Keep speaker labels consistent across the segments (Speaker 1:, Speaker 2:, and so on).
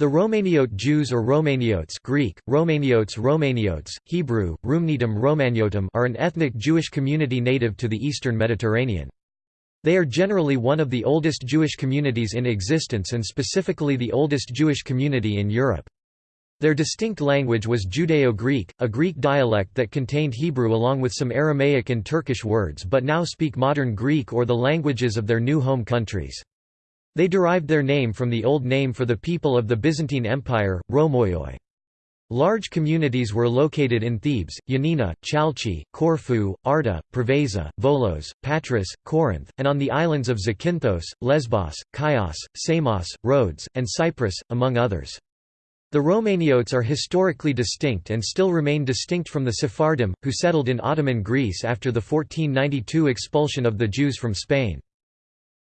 Speaker 1: The Romaniote Jews or Romaniotes Greek, Romaniotes Romaniotes, Hebrew, Rumnitum Romaniotum are an ethnic Jewish community native to the eastern Mediterranean. They are generally one of the oldest Jewish communities in existence and specifically the oldest Jewish community in Europe. Their distinct language was Judeo-Greek, a Greek dialect that contained Hebrew along with some Aramaic and Turkish words but now speak modern Greek or the languages of their new home countries. They derived their name from the old name for the people of the Byzantine Empire, Romoioi. Large communities were located in Thebes, Yanina, Chalchi, Corfu, Arta, Preveza, Volos, Patras, Corinth, and on the islands of Zakynthos, Lesbos, Chios, Samos, Rhodes, and Cyprus, among others. The Romaniotes are historically distinct and still remain distinct from the Sephardim, who settled in Ottoman Greece after the 1492 expulsion of the Jews from Spain.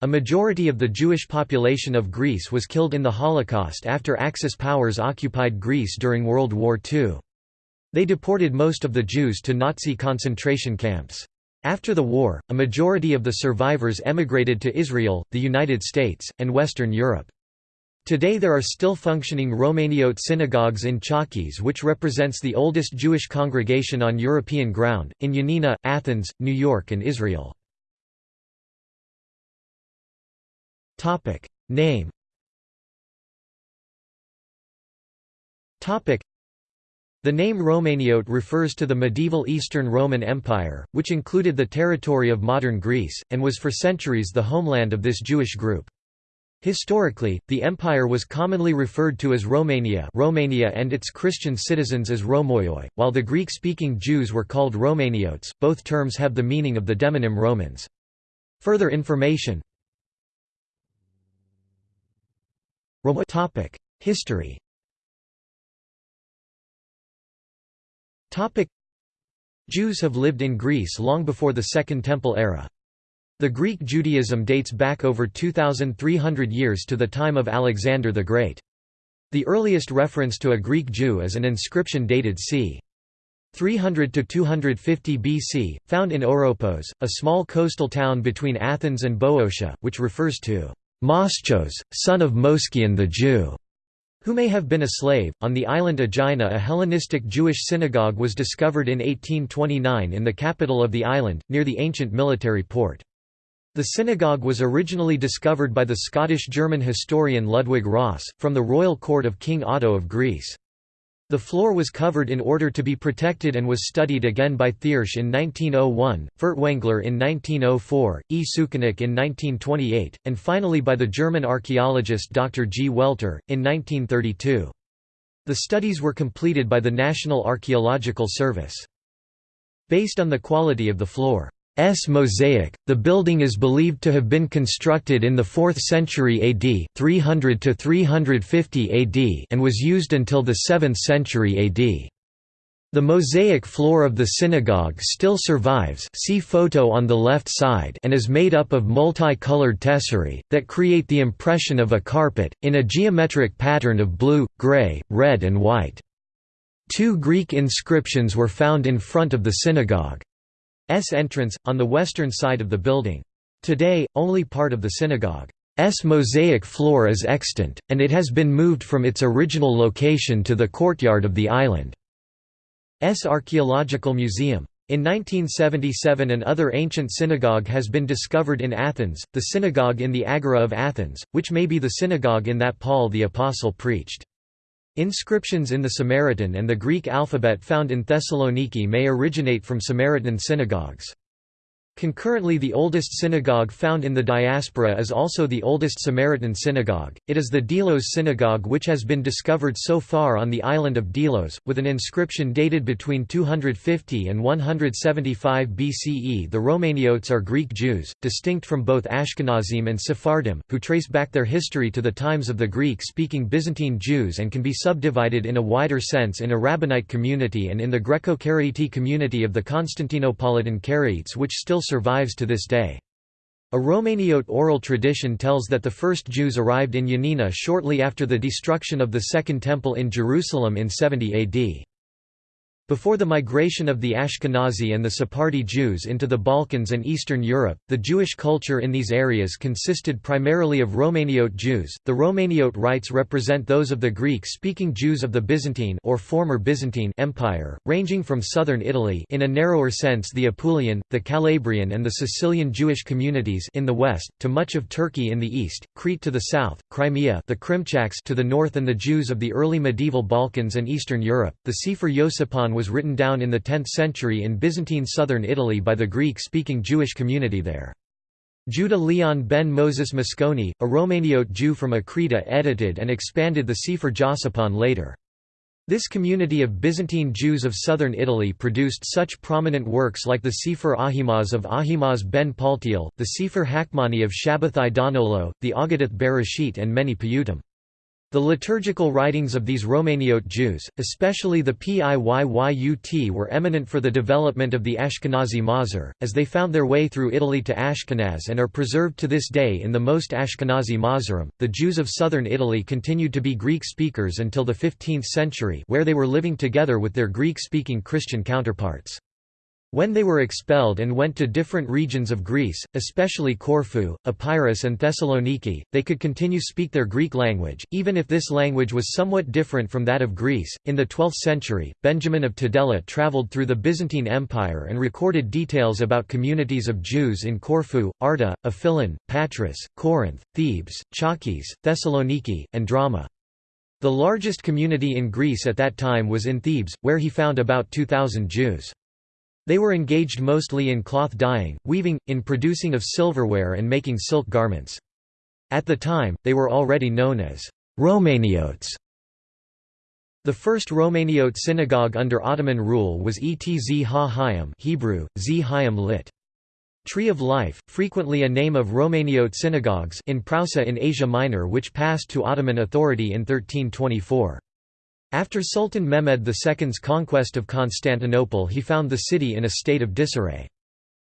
Speaker 1: A majority of the Jewish population of Greece was killed in the Holocaust after Axis powers occupied Greece during World War II. They deported most of the Jews to Nazi concentration camps. After the war, a majority of the survivors emigrated to Israel, the United States, and Western Europe. Today there are still functioning Romaniote synagogues in Chalkis which represents the oldest Jewish congregation on European ground, in Yanina, Athens, New York and Israel. Topic Name Topic The name Romaniote refers to the medieval Eastern Roman Empire, which included the territory of modern Greece, and was for centuries the homeland of this Jewish group. Historically, the empire was commonly referred to as Romania Romania and its Christian citizens as Romoioi, while the Greek-speaking Jews were called Romaniotes, both terms have the meaning of the demonym Romans. Further information History Jews have lived in Greece long before the Second Temple era. The Greek Judaism dates back over 2,300 years to the time of Alexander the Great. The earliest reference to a Greek Jew is an inscription dated c. 300 to 250 BC, found in Oropos, a small coastal town between Athens and Boeotia, which refers to Moschos, son of Moskion the Jew, who may have been a slave. On the island Aegina, a Hellenistic Jewish synagogue was discovered in 1829 in the capital of the island, near the ancient military port. The synagogue was originally discovered by the Scottish-German historian Ludwig Ross, from the royal court of King Otto of Greece. The floor was covered in order to be protected and was studied again by Thiersch in 1901, Furtwängler in 1904, E. Sukenik in 1928, and finally by the German archaeologist Dr. G. Welter, in 1932. The studies were completed by the National Archaeological Service. Based on the quality of the floor, S mosaic. The building is believed to have been constructed in the 4th century AD, 300 to 350 AD, and was used until the 7th century AD. The mosaic floor of the synagogue still survives see photo on the left side and is made up of multi-colored tesserae, that create the impression of a carpet, in a geometric pattern of blue, gray, red and white. Two Greek inscriptions were found in front of the synagogue. S entrance, on the western side of the building. Today, only part of the synagogue's mosaic floor is extant, and it has been moved from its original location to the courtyard of the island's archaeological museum. In 1977 an other ancient synagogue has been discovered in Athens, the synagogue in the Agora of Athens, which may be the synagogue in that Paul the Apostle preached. Inscriptions in the Samaritan and the Greek alphabet found in Thessaloniki may originate from Samaritan synagogues. Concurrently the oldest synagogue found in the diaspora is also the oldest Samaritan synagogue, it is the Delos synagogue which has been discovered so far on the island of Delos, with an inscription dated between 250 and 175 BCE The Romaniotes are Greek Jews, distinct from both Ashkenazim and Sephardim, who trace back their history to the times of the Greek-speaking Byzantine Jews and can be subdivided in a wider sense in a Rabbinite community and in the Greco-Karaite community of the Constantinopolitan Karaites which still survives to this day. A Romaniote oral tradition tells that the first Jews arrived in Yanina shortly after the destruction of the Second Temple in Jerusalem in 70 AD. Before the migration of the Ashkenazi and the Sephardi Jews into the Balkans and Eastern Europe, the Jewish culture in these areas consisted primarily of Romaniote Jews. The Romaniote rites represent those of the Greek-speaking Jews of the Byzantine or former Byzantine Empire, ranging from southern Italy in a narrower sense the Apulian, the Calabrian and the Sicilian Jewish communities in the west, to much of Turkey in the east, Crete to the south, Crimea the Krimchaks to the north and the Jews of the early medieval Balkans and Eastern Europe. The Sefer Yosipon was written down in the 10th century in Byzantine southern Italy by the Greek-speaking Jewish community there. Judah Leon ben Moses Mosconi, a Romaniote Jew from Achrida edited and expanded the Sefer Josipon later. This community of Byzantine Jews of southern Italy produced such prominent works like the Sefer Ahimaaz of Ahimaaz ben Paltiel, the Sefer Hakmani of Shabbatai Donolo, the Aggadah Bereshit and many Piyutim. The liturgical writings of these Romaniote Jews, especially the Piyyut were eminent for the development of the Ashkenazi Mahzor, as they found their way through Italy to Ashkenaz and are preserved to this day in the most Ashkenazi Mahzorim. The Jews of southern Italy continued to be Greek speakers until the 15th century where they were living together with their Greek-speaking Christian counterparts. When they were expelled and went to different regions of Greece, especially Corfu, Epirus and Thessaloniki, they could continue speak their Greek language, even if this language was somewhat different from that of Greece. In the 12th century, Benjamin of Tudela traveled through the Byzantine Empire and recorded details about communities of Jews in Corfu, Arta, Aphilon, Patras, Corinth, Thebes, Chalkis, Thessaloniki, and Drama. The largest community in Greece at that time was in Thebes, where he found about 2,000 Jews. They were engaged mostly in cloth dyeing, weaving, in producing of silverware and making silk garments. At the time, they were already known as Romaniotes. The first Romaniote synagogue under Ottoman rule was Etz Ha Hayim Hebrew, Z Hayim lit. Tree of Life, frequently a name of Romaniote synagogues in Prousa in Asia Minor which passed to Ottoman authority in 1324. After Sultan Mehmed II's conquest of Constantinople he found the city in a state of disarray.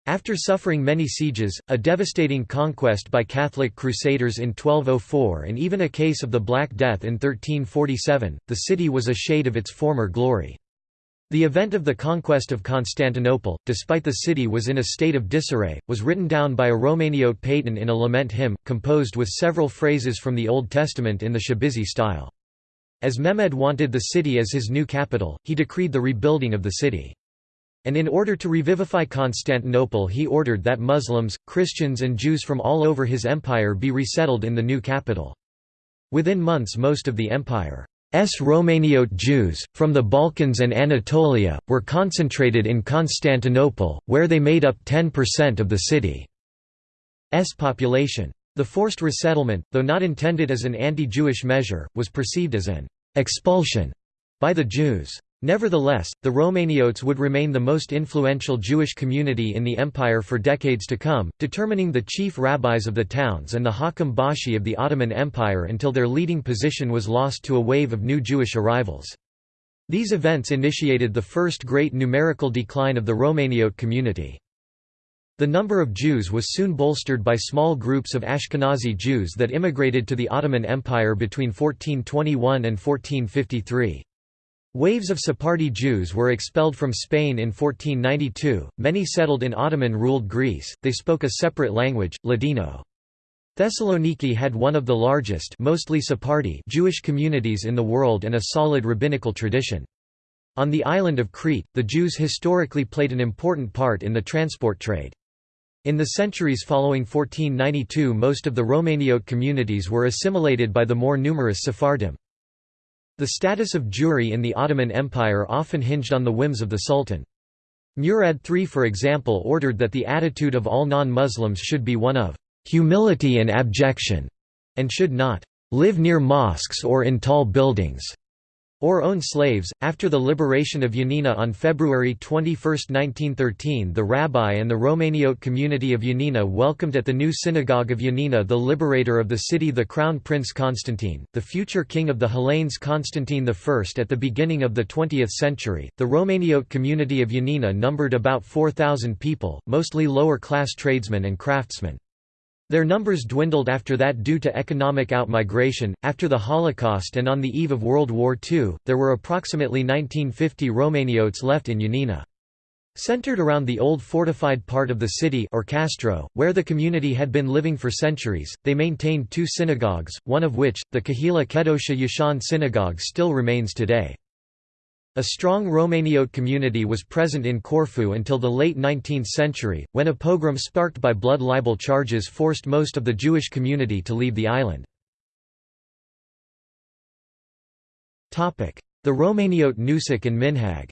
Speaker 1: After suffering many sieges, a devastating conquest by Catholic crusaders in 1204 and even a case of the Black Death in 1347, the city was a shade of its former glory. The event of the conquest of Constantinople, despite the city was in a state of disarray, was written down by a Romaniote paytan in a lament hymn, composed with several phrases from the Old Testament in the Shabizi style. As Mehmed wanted the city as his new capital, he decreed the rebuilding of the city. And in order to revivify Constantinople he ordered that Muslims, Christians and Jews from all over his empire be resettled in the new capital. Within months most of the empire's Romaniote Jews, from the Balkans and Anatolia, were concentrated in Constantinople, where they made up 10% of the city's population. The forced resettlement, though not intended as an anti-Jewish measure, was perceived as an expulsion by the Jews. Nevertheless, the Romaniotes would remain the most influential Jewish community in the empire for decades to come, determining the chief rabbis of the towns and the Hakam Bashi of the Ottoman Empire until their leading position was lost to a wave of new Jewish arrivals. These events initiated the first great numerical decline of the Romaniote community. The number of Jews was soon bolstered by small groups of Ashkenazi Jews that immigrated to the Ottoman Empire between 1421 and 1453. Waves of Sephardi Jews were expelled from Spain in 1492, many settled in Ottoman-ruled Greece, they spoke a separate language, Ladino. Thessaloniki had one of the largest mostly Sephardi Jewish communities in the world and a solid rabbinical tradition. On the island of Crete, the Jews historically played an important part in the transport trade. In the centuries following 1492 most of the Romaniote communities were assimilated by the more numerous Sephardim. The status of Jewry in the Ottoman Empire often hinged on the whims of the Sultan. Murad III for example ordered that the attitude of all non-Muslims should be one of «humility and abjection», and should not «live near mosques or in tall buildings» or own slaves. After the liberation of Yanina on February 21, 1913, the rabbi and the Romaniote community of Yanina welcomed at the new synagogue of Yanina the liberator of the city, the Crown Prince Constantine, the future king of the Hellenes Constantine I. At the beginning of the 20th century, the Romaniote community of Yanina numbered about 4,000 people, mostly lower class tradesmen and craftsmen. Their numbers dwindled after that due to economic outmigration. After the Holocaust and on the eve of World War II, there were approximately 1950 Romaniotes left in Yanina. Centered around the old fortified part of the city or Castro, where the community had been living for centuries, they maintained two synagogues, one of which, the Kahila Kedosha Yashan synagogue still remains today. A strong Romaniote community was present in Corfu until the late 19th century, when a pogrom sparked by blood libel charges forced most of the Jewish community to leave the island. The Romaniote Nusach and Minhag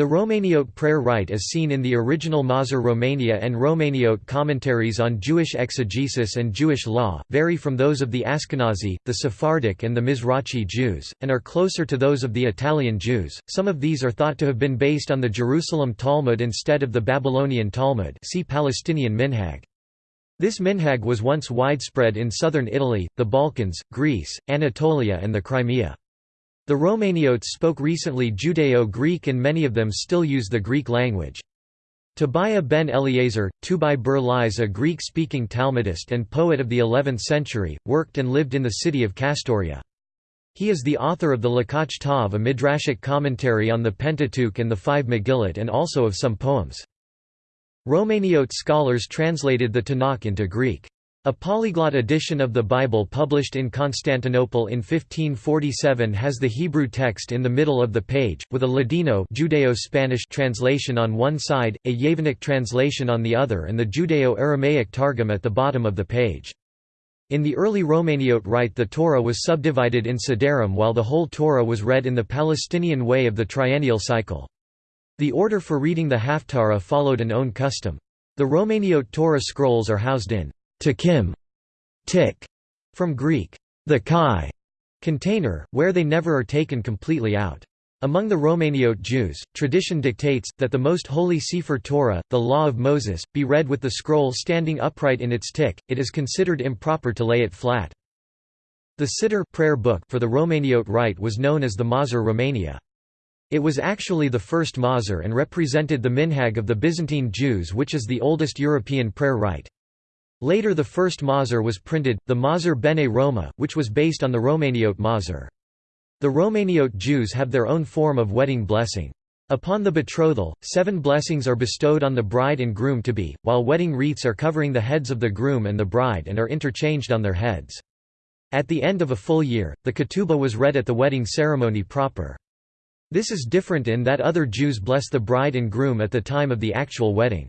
Speaker 1: the Romaniote prayer rite as seen in the original Mahzor Romania and Romaniote commentaries on Jewish exegesis and Jewish law, vary from those of the Ashkenazi, the Sephardic and the Mizrachi Jews, and are closer to those of the Italian Jews. Some of these are thought to have been based on the Jerusalem Talmud instead of the Babylonian Talmud see Palestinian Minhag. This minhag was once widespread in southern Italy, the Balkans, Greece, Anatolia and the Crimea. The Romaniotes spoke recently Judeo-Greek and many of them still use the Greek language. Tobiah ben Eliezer, Tubai Ber Lies a Greek-speaking Talmudist and poet of the 11th century, worked and lived in the city of Castoria. He is the author of the Lakach Tav a midrashic commentary on the Pentateuch and the five Megillot and also of some poems. Romaniote scholars translated the Tanakh into Greek. A polyglot edition of the Bible published in Constantinople in 1547 has the Hebrew text in the middle of the page, with a Ladino Judeo-Spanish translation on one side, a Yevanic translation on the other and the Judeo-Aramaic Targum at the bottom of the page. In the early Romaniote rite the Torah was subdivided in Sedarim while the whole Torah was read in the Palestinian way of the triennial cycle. The order for reading the Haftarah followed an own custom. The Romaniote Torah scrolls are housed in Takim, tik, from Greek, the kai, container, where they never are taken completely out. Among the Romaniote Jews, tradition dictates, that the most holy Sefer Torah, the Law of Moses, be read with the scroll standing upright in its tik, it is considered improper to lay it flat. The Siddur prayer book for the Romaniote rite was known as the Mahzor Romania. It was actually the first Mahzor and represented the minhag of the Byzantine Jews which is the oldest European prayer rite. Later the first Mahzor was printed, the Mahzor Bene Roma, which was based on the Romaniote Mahzor. The Romaniote Jews have their own form of wedding blessing. Upon the betrothal, seven blessings are bestowed on the bride and groom-to-be, while wedding wreaths are covering the heads of the groom and the bride and are interchanged on their heads. At the end of a full year, the ketubah was read at the wedding ceremony proper. This is different in that other Jews bless the bride and groom at the time of the actual wedding.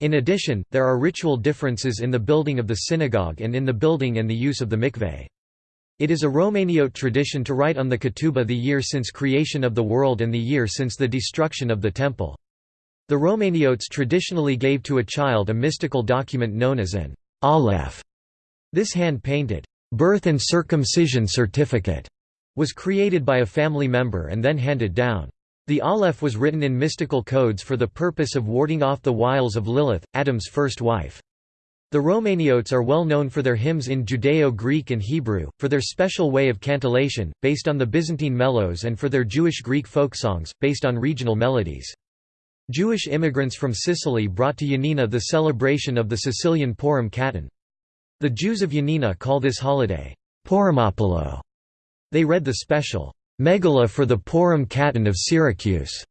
Speaker 1: In addition, there are ritual differences in the building of the synagogue and in the building and the use of the mikveh. It is a Romaniote tradition to write on the ketubah the year since creation of the world and the year since the destruction of the temple. The Romaniotes traditionally gave to a child a mystical document known as an aleph. This hand-painted, birth and circumcision certificate was created by a family member and then handed down. The Aleph was written in mystical codes for the purpose of warding off the wiles of Lilith, Adam's first wife. The Romaniotes are well known for their hymns in Judeo-Greek and Hebrew, for their special way of cantillation, based on the Byzantine melos and for their Jewish Greek folk songs, based on regional melodies. Jewish immigrants from Sicily brought to Yanina the celebration of the Sicilian Purim Katan. The Jews of Yanina call this holiday, Purimopolo. They read the special Megillah for the Purim Katan of Syracuse,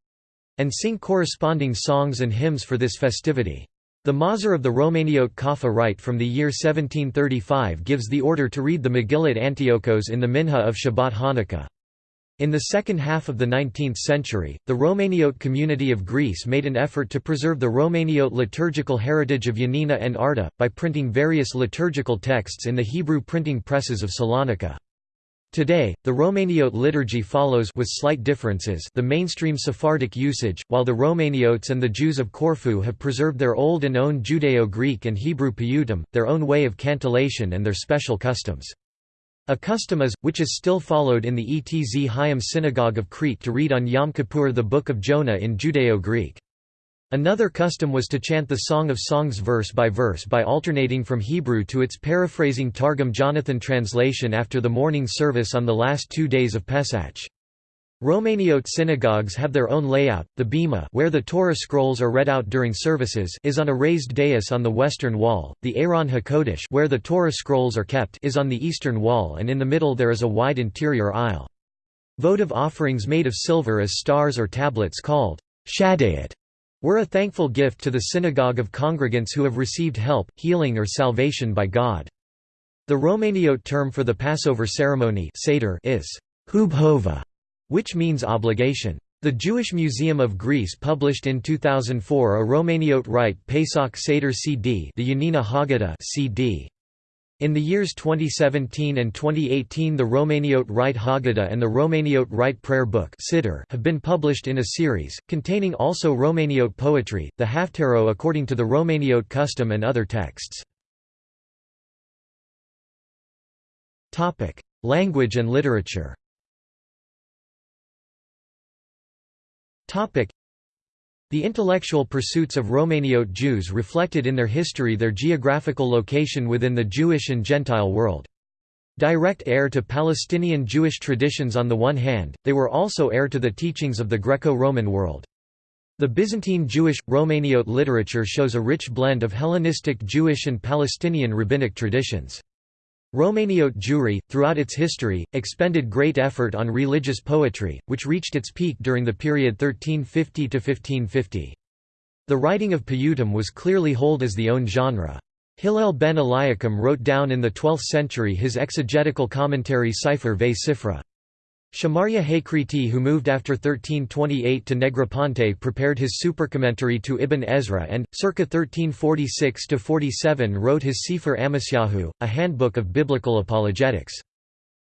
Speaker 1: and sing corresponding songs and hymns for this festivity. The Mahzor of the Romaniote Kaffa rite from the year 1735 gives the order to read the Megillat Antiochos in the Minha of Shabbat Hanukkah. In the second half of the 19th century, the Romaniote community of Greece made an effort to preserve the Romaniote liturgical heritage of Yanina and Arta, by printing various liturgical texts in the Hebrew printing presses of Salonika. Today, the Romaniote liturgy follows with slight differences the mainstream Sephardic usage, while the Romaniotes and the Jews of Corfu have preserved their old and own Judeo-Greek and Hebrew piyutim, their own way of cantillation and their special customs. A custom is, which is still followed in the Etz Chaim synagogue of Crete to read on Yom Kippur the Book of Jonah in Judeo-Greek. Another custom was to chant the Song of Songs verse by verse by alternating from Hebrew to its paraphrasing Targum Jonathan translation after the morning service on the last two days of Pesach. Romaniote synagogues have their own layout. The bema, where the Torah scrolls are read out during services, is on a raised dais on the western wall. The Aron HaKodesh, where the Torah scrolls are kept, is on the eastern wall, and in the middle there is a wide interior aisle. Votive offerings made of silver as stars or tablets called shadayot were a thankful gift to the synagogue of congregants who have received help, healing or salvation by God. The Romaniote term for the Passover ceremony Seder is hubhova, which means obligation. The Jewish Museum of Greece published in 2004 a Romaniote rite Pesach Seder CD the Yanina Haggadah CD. In the years 2017 and 2018 the Romaniote Rite Haggadah and the Romaniote Rite Prayer Book have been published in a series, containing also Romaniote poetry, the Haftarot according to the Romaniote custom and other texts. Language and literature the intellectual pursuits of Romaniote Jews reflected in their history their geographical location within the Jewish and Gentile world. Direct heir to Palestinian Jewish traditions on the one hand, they were also heir to the teachings of the Greco-Roman world. The Byzantine Jewish, Romaniote literature shows a rich blend of Hellenistic Jewish and Palestinian rabbinic traditions. Romaniote Jewry, throughout its history, expended great effort on religious poetry, which reached its peak during the period 1350–1550. The writing of Piyutim was clearly hold as the own genre. Hillel ben Eliakim wrote down in the 12th century his exegetical commentary Sefer ve Sifra. Shamaria Hakriti who moved after 1328 to Negroponte prepared his supercommentary to Ibn Ezra and, circa 1346–47 wrote his Sefer Amasyahu, a handbook of biblical apologetics.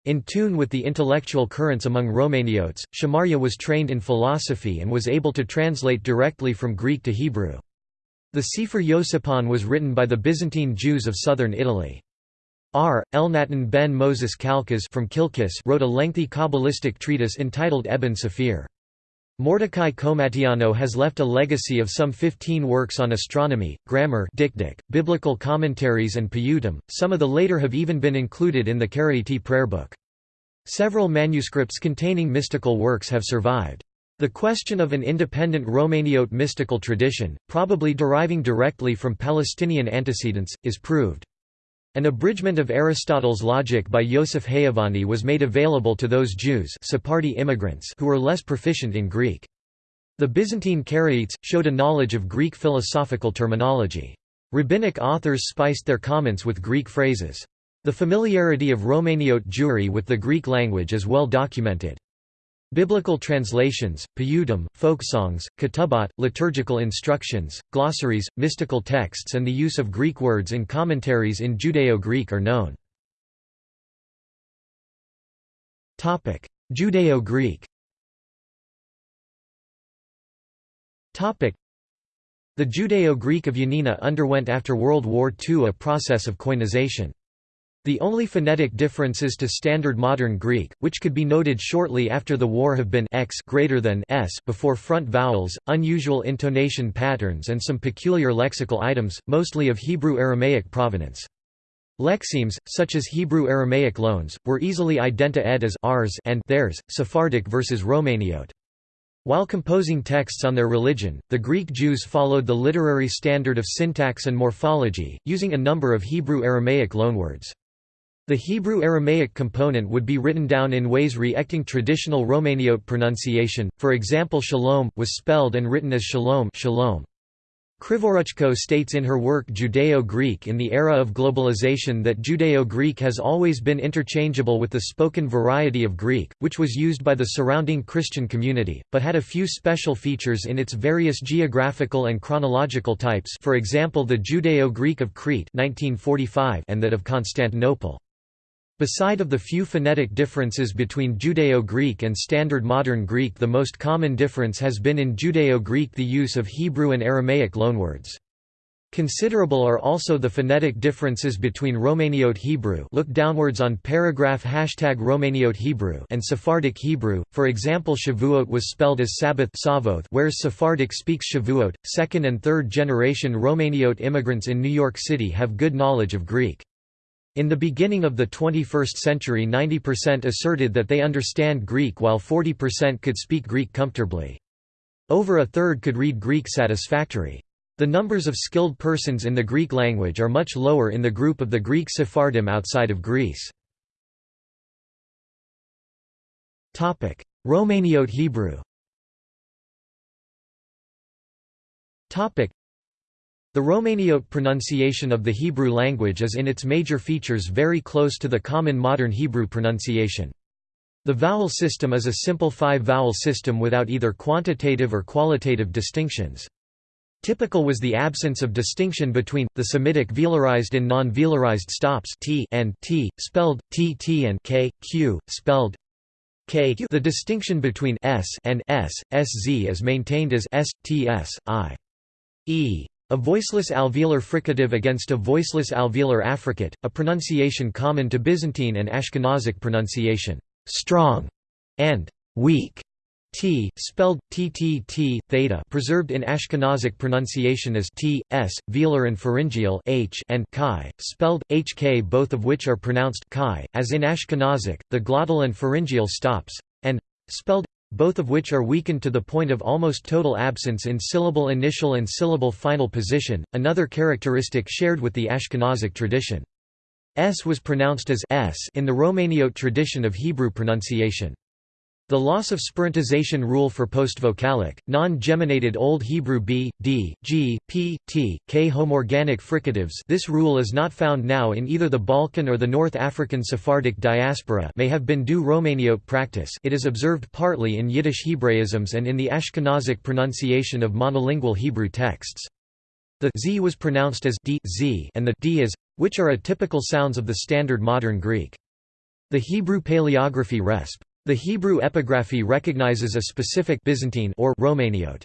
Speaker 1: In tune with the intellectual currents among Romaniotes, Shamaria was trained in philosophy and was able to translate directly from Greek to Hebrew. The Sefer Yosipon was written by the Byzantine Jews of southern Italy. R. Elnatan ben Moses Kalkas from Kilkis wrote a lengthy Kabbalistic treatise entitled Ebn Sephir. Mordecai Komatiano has left a legacy of some 15 works on astronomy, grammar dikdik, biblical commentaries and piyutim, some of the later have even been included in the Karaite prayer book. Several manuscripts containing mystical works have survived. The question of an independent Romaniote mystical tradition, probably deriving directly from Palestinian antecedents, is proved. An abridgment of Aristotle's logic by Yosef Hayavani was made available to those Jews Sephardi immigrants who were less proficient in Greek. The Byzantine Karaites, showed a knowledge of Greek philosophical terminology. Rabbinic authors spiced their comments with Greek phrases. The familiarity of Romaniote Jewry with the Greek language is well documented. Biblical translations, piyutim, folk songs, ketubot, liturgical instructions, glossaries, mystical texts and the use of Greek words in commentaries in Judeo-Greek are known. Judeo-Greek The Judeo-Greek of Yanina underwent after World War II a process of koinization. The only phonetic differences to Standard Modern Greek, which could be noted shortly after the war have been x greater than s before front vowels, unusual intonation patterns and some peculiar lexical items, mostly of Hebrew-Aramaic provenance. Lexemes, such as Hebrew-Aramaic loans, were easily identa-ed as ours and theirs, Sephardic versus Romaniote. While composing texts on their religion, the Greek Jews followed the literary standard of syntax and morphology, using a number of Hebrew-Aramaic loanwords. The Hebrew-Aramaic component would be written down in ways re-acting traditional Romaniote pronunciation, for example shalom, was spelled and written as shalom, shalom. Krivoruchko states in her work Judeo-Greek in the era of globalization that Judeo-Greek has always been interchangeable with the spoken variety of Greek, which was used by the surrounding Christian community, but had a few special features in its various geographical and chronological types for example the Judeo-Greek of Crete 1945 and that of Constantinople. Beside of the few phonetic differences between Judeo-Greek and Standard Modern Greek the most common difference has been in Judeo-Greek the use of Hebrew and Aramaic loanwords. Considerable are also the phonetic differences between Romaniote Hebrew look downwards on paragraph hashtag Romaniote Hebrew and Sephardic Hebrew, for example Shavuot was spelled as Sabbath whereas Sephardic speaks Shavuot. Second and third generation Romaniote immigrants in New York City have good knowledge of Greek. In the beginning of the 21st century 90% asserted that they understand Greek while 40% could speak Greek comfortably. Over a third could read Greek satisfactory. The numbers of skilled persons in the Greek language are much lower in the group of the Greek Sephardim outside of Greece. Romaniote Hebrew the Romaniote pronunciation of the Hebrew language is in its major features very close to the common modern Hebrew pronunciation. The vowel system is a simple five-vowel system without either quantitative or qualitative distinctions. Typical was the absence of distinction between, the Semitic velarized and non-velarized stops t and t, spelled tt and k, q, spelled k q. The distinction between s and s, sz is maintained as s, ts, i. e. A voiceless alveolar fricative against a voiceless alveolar affricate, a pronunciation common to Byzantine and Ashkenazic pronunciation, strong and weak. T, spelled ttt, theta, preserved in Ashkenazic pronunciation as t, s, velar and pharyngeal h, and chi, spelled hk, both of which are pronounced chi, as in Ashkenazic. The glottal and pharyngeal stops, and spelled both of which are weakened to the point of almost total absence in syllable initial and syllable final position, another characteristic shared with the Ashkenazic tradition. S was pronounced as s in the Romaniote tradition of Hebrew pronunciation. The loss of spirantization rule for postvocalic, non-geminated Old Hebrew b, d, g, p, t, k homorganic fricatives this rule is not found now in either the Balkan or the North African Sephardic diaspora may have been due Romaniote practice it is observed partly in Yiddish Hebraisms and in the Ashkenazic pronunciation of monolingual Hebrew texts. The z was pronounced as d, z and the d as, which are atypical sounds of the standard modern Greek. The Hebrew paleography resp. The Hebrew epigraphy recognizes a specific Byzantine or Romaniote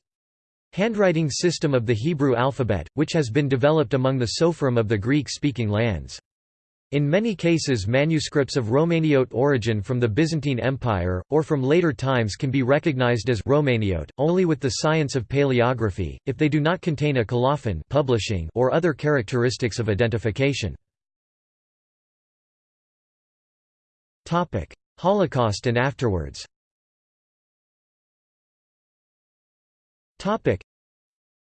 Speaker 1: handwriting system of the Hebrew alphabet, which has been developed among the Sopherim of the Greek-speaking lands. In many cases manuscripts of Romaniote origin from the Byzantine Empire, or from later times can be recognized as Romaniote, only with the science of paleography, if they do not contain a colophon publishing or other characteristics of identification. Holocaust and afterwards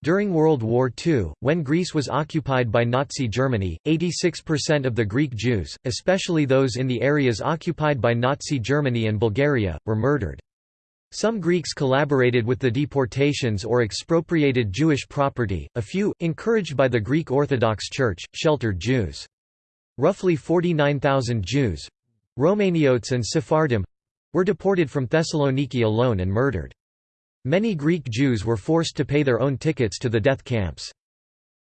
Speaker 1: During World War II, when Greece was occupied by Nazi Germany, 86% of the Greek Jews, especially those in the areas occupied by Nazi Germany and Bulgaria, were murdered. Some Greeks collaborated with the deportations or expropriated Jewish property, a few, encouraged by the Greek Orthodox Church, sheltered Jews. Roughly 49,000 Jews, Romaniotes and Sephardim were deported from Thessaloniki alone and murdered. Many Greek Jews were forced to pay their own tickets to the death camps.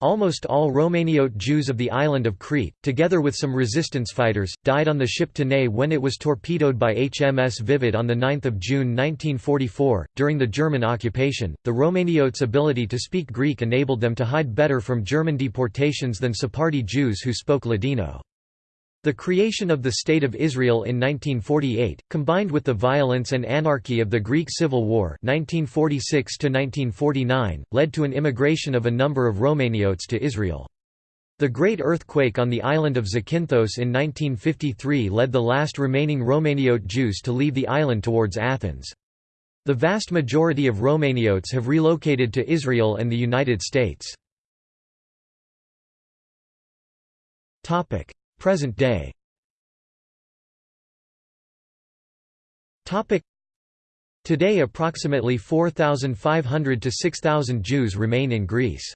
Speaker 1: Almost all Romaniote Jews of the island of Crete, together with some resistance fighters, died on the ship Tanais when it was torpedoed by HMS Vivid on 9 June 1944. During the German occupation, the Romaniotes' ability to speak Greek enabled them to hide better from German deportations than Sephardi Jews who spoke Ladino. The creation of the State of Israel in 1948, combined with the violence and anarchy of the Greek Civil War 1946 led to an immigration of a number of Romaniotes to Israel. The Great Earthquake on the island of Zakynthos in 1953 led the last remaining Romaniote Jews to leave the island towards Athens. The vast majority of Romaniotes have relocated to Israel and the United States. Present day Today approximately 4,500 to 6,000 Jews remain in Greece.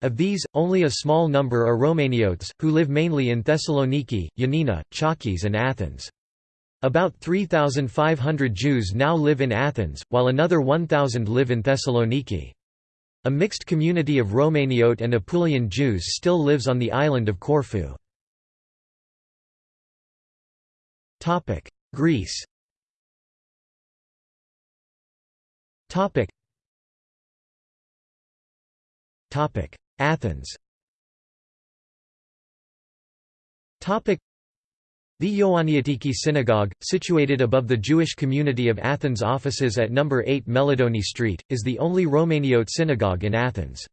Speaker 1: Of these, only a small number are Romaniotes, who live mainly in Thessaloniki, Yanina, Chalkis and Athens. About 3,500 Jews now live in Athens, while another 1,000 live in Thessaloniki. A mixed community of Romaniote and Apulian Jews still lives on the island of Corfu. Topic: Greece. Topic. Topic: Athens. Topic. The Ioanniatiki Synagogue, situated above the Jewish community of Athens offices at number 8 Melodoni Street, is the only Romaniote synagogue in Athens.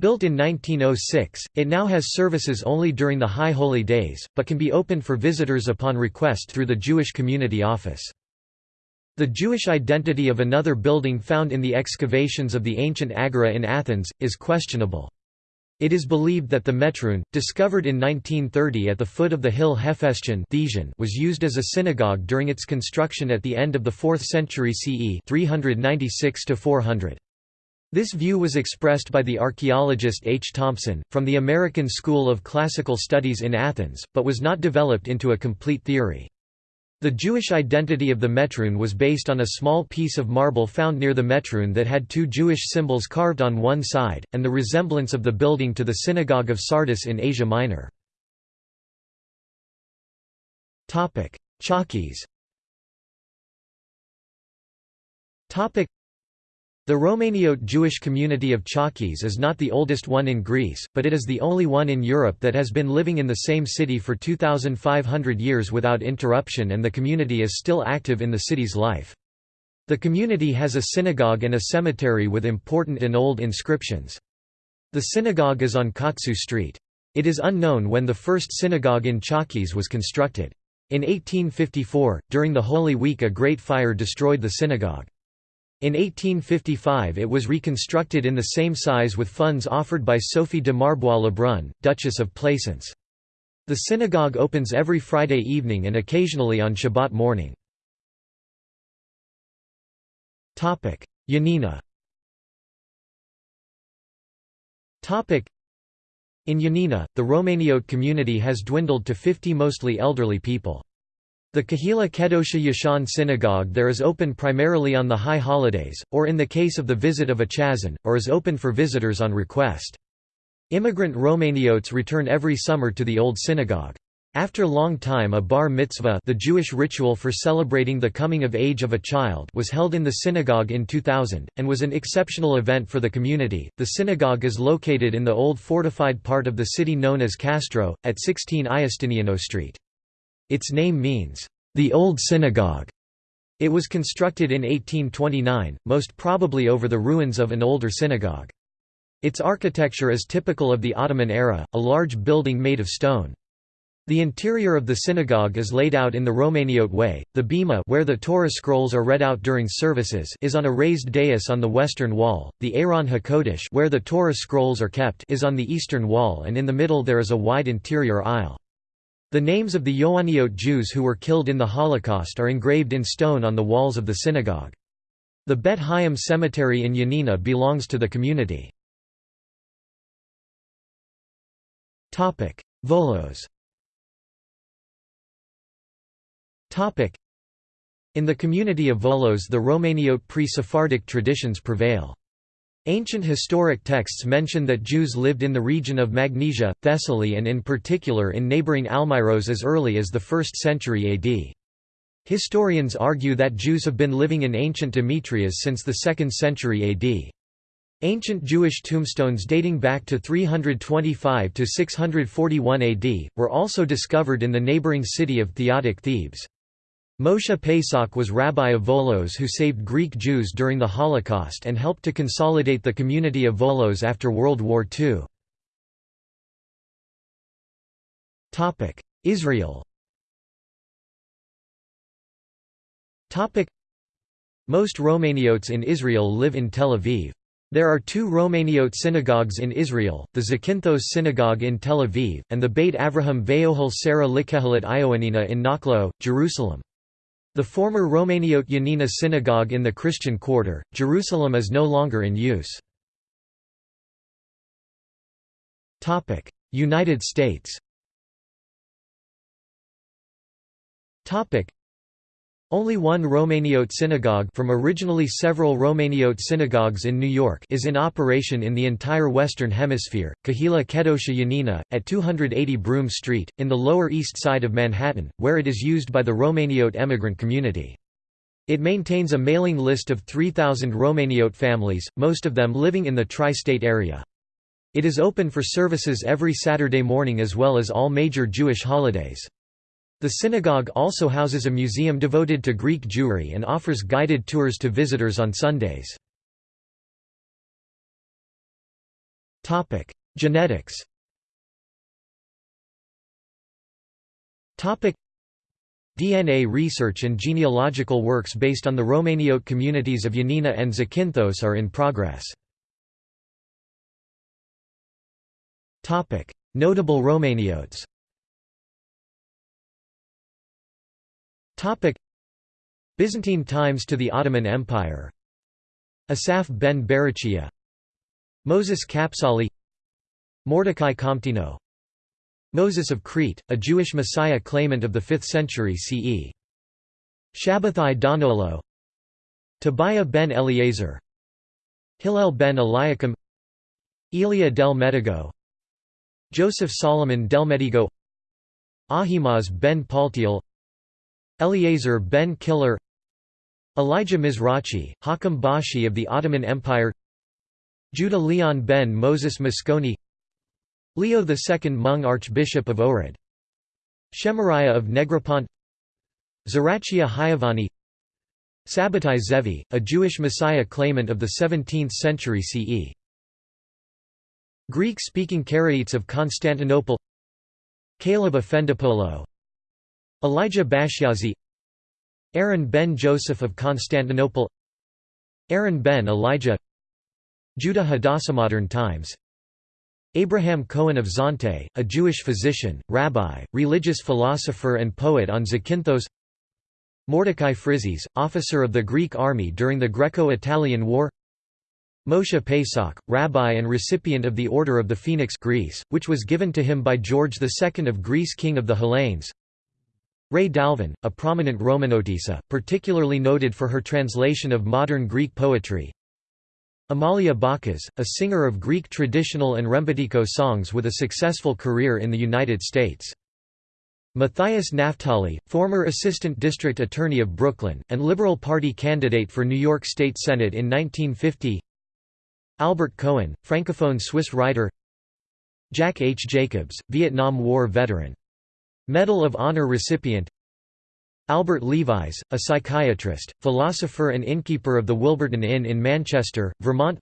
Speaker 1: Built in 1906, it now has services only during the High Holy Days, but can be opened for visitors upon request through the Jewish Community Office. The Jewish identity of another building found in the excavations of the ancient Agora in Athens, is questionable. It is believed that the Metroun, discovered in 1930 at the foot of the hill Hephaestion was used as a synagogue during its construction at the end of the 4th century CE 396 400. This view was expressed by the archaeologist H. Thompson, from the American School of Classical Studies in Athens, but was not developed into a complete theory. The Jewish identity of the Metroun was based on a small piece of marble found near the Metroun that had two Jewish symbols carved on one side, and the resemblance of the building to the Synagogue of Sardis in Asia Minor. Chalkis the Romaniote Jewish community of Chalkis is not the oldest one in Greece, but it is the only one in Europe that has been living in the same city for 2,500 years without interruption and the community is still active in the city's life. The community has a synagogue and a cemetery with important and old inscriptions. The synagogue is on Kotsu Street. It is unknown when the first synagogue in Chalkis was constructed. In 1854, during the Holy Week a great fire destroyed the synagogue. In 1855 it was reconstructed in the same size with funds offered by Sophie de Marbois Lebrun, Duchess of Plaisance. The synagogue opens every Friday evening and occasionally on Shabbat morning. Yanina In Yanina, the Romaniote community has dwindled to 50 mostly elderly people. The Kahila Kedosha Yashan synagogue there is open primarily on the high holidays, or in the case of the visit of a chazan, or is open for visitors on request. Immigrant Romaniotes return every summer to the old synagogue. After long time a bar mitzvah the Jewish ritual for celebrating the coming of age of a child was held in the synagogue in 2000, and was an exceptional event for the community. The synagogue is located in the old fortified part of the city known as Castro, at 16 Iustiniano Street. Its name means, "...the Old Synagogue". It was constructed in 1829, most probably over the ruins of an older synagogue. Its architecture is typical of the Ottoman era, a large building made of stone. The interior of the synagogue is laid out in the Romaniote way. The bima where the Torah scrolls are read out during services is on a raised dais on the western wall. The Aron HaKodesh where the Torah scrolls are kept is on the eastern wall and in the middle there is a wide interior aisle. The names of the Ioaniote Jews who were killed in the Holocaust are engraved in stone on the walls of the synagogue. The Bet Haim Cemetery in Yanina belongs to the community. Volos In the community of Volos the Romaniote pre-Sephardic traditions prevail. Ancient historic texts mention that Jews lived in the region of Magnesia, Thessaly and in particular in neighboring Almyros as early as the 1st century AD. Historians argue that Jews have been living in ancient Demetrias since the 2nd century AD. Ancient Jewish tombstones dating back to 325 to 641 AD, were also discovered in the neighboring city of Phthiotic Thebes. Moshe Pesach was rabbi of Volos who saved Greek Jews during the Holocaust and helped to consolidate the community of Volos after World War II. Israel Most Romaniotes in Israel live in Tel Aviv. There are two Romaniote synagogues in Israel, the Zakynthos Synagogue in Tel Aviv, and the Beit Avraham Ve'ohel Sarah Likehelet Ioannina in Nachlaot, Jerusalem. The former Romaniote Yanina synagogue in the Christian Quarter, Jerusalem is no longer in use. United States only one Romaniote synagogue from originally several Romaniote synagogues in New York is in operation in the entire Western Hemisphere, Kahila Kedosha Yanina, at 280 Broome Street, in the Lower East Side of Manhattan, where it is used by the Romaniote emigrant community. It maintains a mailing list of 3,000 Romaniote families, most of them living in the tri-state area. It is open for services every Saturday morning as well as all major Jewish holidays. The synagogue also houses a museum devoted to Greek Jewry and offers guided tours to visitors on Sundays. Genetics DNA research and genealogical works based on the Romaniote communities of Yanina and Zakynthos are in progress. Notable Romaniotes Byzantine times to the Ottoman Empire. Asaph ben Barachia Moses Kapsali. Mordecai Comptino. Moses of Crete, a Jewish Messiah claimant of the 5th century CE. Shabbathai Donolo Tobiah ben Eliezer. Hillel ben Eliakim. Elia del Medigo. Joseph Solomon del Medigo. Ahimaaz ben Paltiel Eliezer ben Killer Elijah Mizrachi, Hakam Bashi of the Ottoman Empire Judah Leon ben Moses Mosconi Leo II Mung Archbishop of Ohrid Shemariah of Negropont Zarachia Hayavani Sabbatai Zevi, a Jewish Messiah claimant of the 17th century CE Greek-speaking Karaites of Constantinople Caleb Afendopolo Elijah Bashyazi Aaron ben Joseph of Constantinople Aaron ben Elijah Judah Hadassi Modern times Abraham Cohen of Zante, a Jewish physician, rabbi, religious philosopher and poet on Zakynthos Mordecai Frizis, officer of the Greek army during the Greco-Italian War Moshe Pesach, rabbi and recipient of the Order of the Phoenix Greece, which was given to him by George II of Greece king of the Hellenes Rae Dalven, a prominent Romaniotissa, particularly noted for her translation of modern Greek poetry Amalia Bakas, a singer of Greek traditional and Rembetiko songs with a successful career in the United States. Matthias Naftali, former Assistant District Attorney of Brooklyn, and Liberal Party candidate for New York State Senate in 1950 Albert Cohen, Francophone Swiss writer Jack H. Jacobs, Vietnam War veteran. Medal of Honor recipient Albert Levis, a psychiatrist, philosopher and innkeeper of the Wilburton Inn in Manchester, Vermont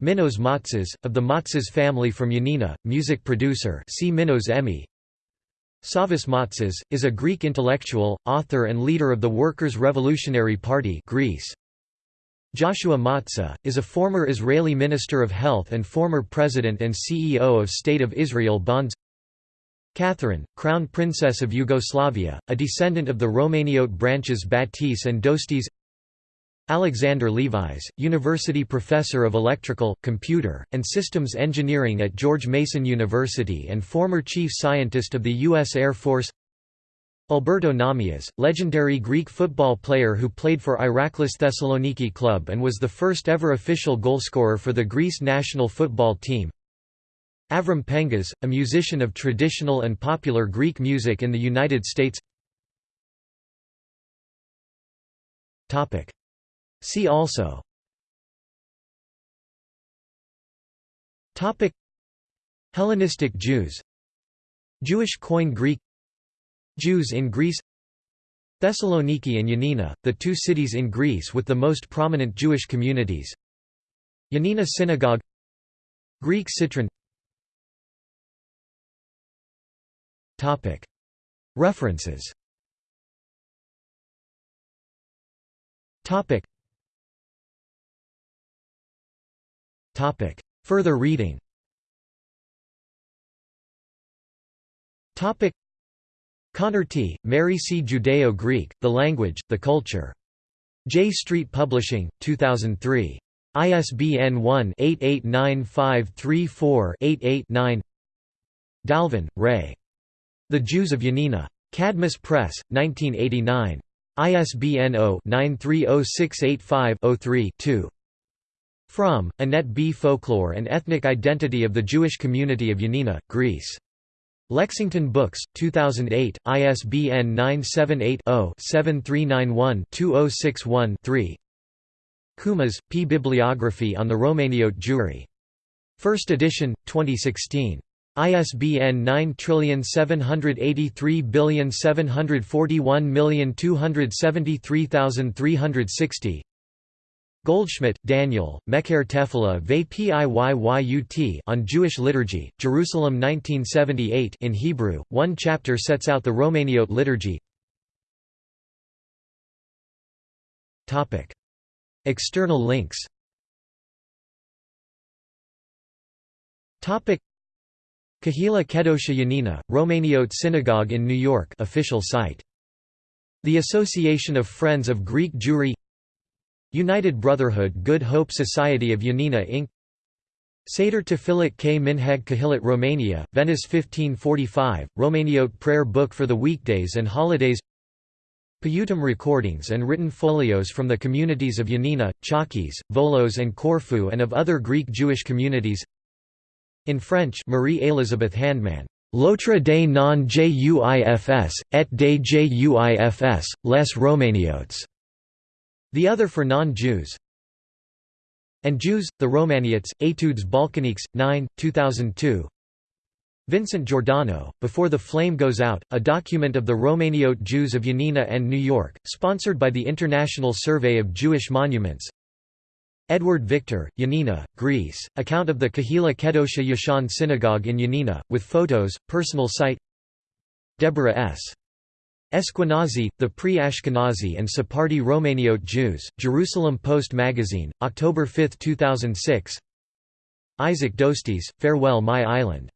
Speaker 1: Minos Matsas, of the Matsas family from Yanina, music producer see Minos EMI Savas Matsas, is a Greek intellectual, author and leader of the Workers' Revolutionary Party Greece. Joshua Matsa, is a former Israeli Minister of Health and former President and CEO of State of Israel Bonds Catherine, Crown Princess of Yugoslavia, a descendant of the Romaniote branches Batis and Dostis Alexander Levis, University Professor of Electrical, Computer, and Systems Engineering at George Mason University and former Chief Scientist of the U.S. Air Force Alberto Nahmias, legendary Greek football player who played for Iraklis Thessaloniki club and was the first ever official goalscorer for the Greece national football team Avram Pengas, a musician of traditional and popular Greek music in the United States. See also. Hellenistic Jews. Jewish coin Greek. Jews in Greece. Thessaloniki and Yanina, the two cities in Greece with the most prominent Jewish communities. Yanina Synagogue. Greek Citron References Further reading Connor T., Mary C. Judeo-Greek, The Language, the Culture. Jay Street Publishing, 2003. ISBN 1-889534-88-9 Dalven, Rae. The Jews of Yanina. Cadmus Press, 1989. ISBN 0-930685-03-2. Fromm, Annette B. Folklore and Ethnic Identity of the Jewish Community of Yanina, Greece. Lexington Books, 2008, ISBN 978-0-7391-2061-3 Kumas, P. Bibliography on the Romaniote Jewry. First edition, 2016. ISBN 9783741273360 Goldschmidt, Daniel, Mecher Tefillah Piyyut on Jewish liturgy, Jerusalem 1978 in Hebrew. One chapter sets out the Romaniote liturgy. External links. Kehila Kedosha Yanina, Romaniote Synagogue in New York official site. The Association of Friends of Greek Jewry United Brotherhood Good Hope Society of Yanina Inc. Seder Tefillat K. Minhag Kahilot Romania, Venice 1545, Romaniote prayer book for the weekdays and holidays Piyutim recordings and written folios from the communities of Yanina, Chalkis, Volos and Corfu and of other Greek Jewish communities In French Marie Elizabeth Handman, L'autre des non juifs, et des juifs, les Romaniotes. The other for non-Jews. And Jews, the Romaniotes, Etudes Balkaniques, 9, 2002 Vincent Giordano, Before the Flame Goes Out, a document of the Romaniote Jews of Yanina and New York, sponsored by the International Survey of Jewish Monuments Edward Victor, Yanina, Greece, account of the Kahila Kedosha Yashan Synagogue in Yanina, with photos, personal site Deborah S. Esquenazi, the pre-Ashkenazi and Sephardi Romaniote Jews, Jerusalem Post Magazine, October 5, 2006 Isaac Dostis, Farewell My Island